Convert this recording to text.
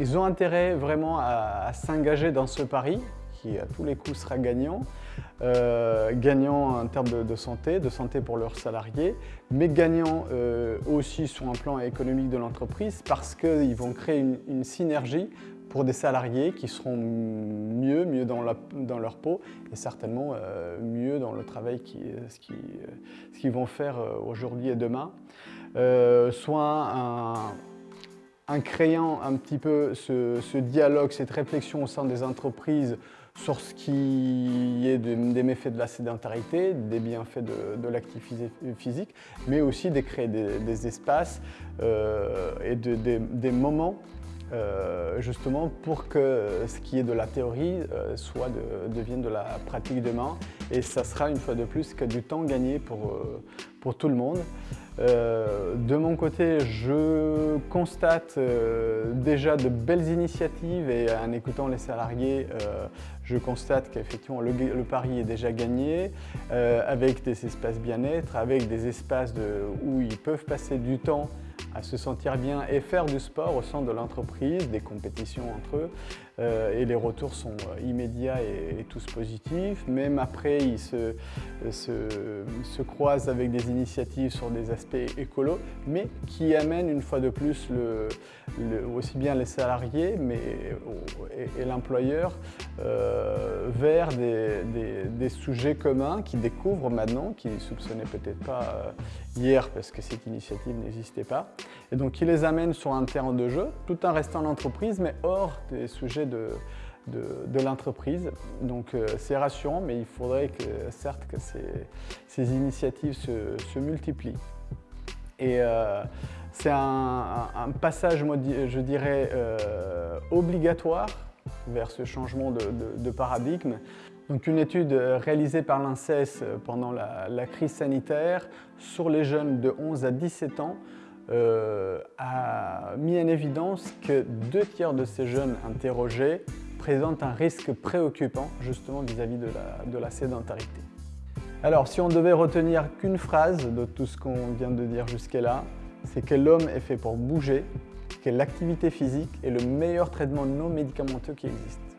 Ils ont intérêt vraiment à, s'engager dans ce pari qui à tous les coups sera gagnant, euh, gagnant en termes de, santé, de santé pour leurs salariés, mais gagnant euh, aussi sur un plan économique de l'entreprise parce qu'ils vont créer une, synergie pour des salariés qui seront mieux, mieux dans, leur peau et certainement euh, mieux dans le travail ce qu'ils vont faire aujourd'hui et demain soit en créant un petit peu ce, dialogue, cette réflexion au sein des entreprises sur ce qui est des méfaits de la sédentarité, des bienfaits de, l'activité physique, mais aussi de créer des, espaces euh, et des moments euh, justement pour que ce qui est de la théorie euh, soit devienne de la pratique demain. Et ça sera une fois de plus que du temps gagné pour, euh, pour tout le monde. de mon côté, je constate déjà de belles initiatives et en écoutant les salariés, je constate qu'effectivement le, pari est déjà gagné avec des espaces bien-être, avec des espaces où ils peuvent passer du temps à se sentir bien et faire du sport au sein de l'entreprise, des compétitions entre eux. Euh, et les retours sont euh, immédiats et, tous positifs. Même après, ils se, se, croisent avec des initiatives sur des aspects écolos, mais qui amènent une fois de plus le, aussi bien les salariés mais, et, l'employeur euh, vers des, sujets communs qu'ils découvrent maintenant, qu'ils ne soupçonnaient peut-être pas hier parce que cette initiative n'existait pas. Et donc, qui les amènent sur un terrain de jeu, tout en restant l'entreprise, mais hors des sujets de, l'entreprise. Donc euh, c'est rassurant, mais il faudrait que, certes que ces, initiatives se, multiplient. Et euh, c'est un, passage, je dirais, euh, obligatoire vers ce changement de, paradigme. Donc une étude réalisée par l'INSES pendant la, crise sanitaire sur les jeunes de 11 à 17 ans a mis en évidence que deux tiers de ces jeunes interrogés présentent un risque préoccupant justement vis-à-vis de, la, de la sédentarité. Alors si on devait retenir qu'une phrase de tout ce qu'on vient de dire jusqu'à-là, c'est que l'homme est fait pour bouger, que l'activité physique est le meilleur traitement non médicamenteux qui existe.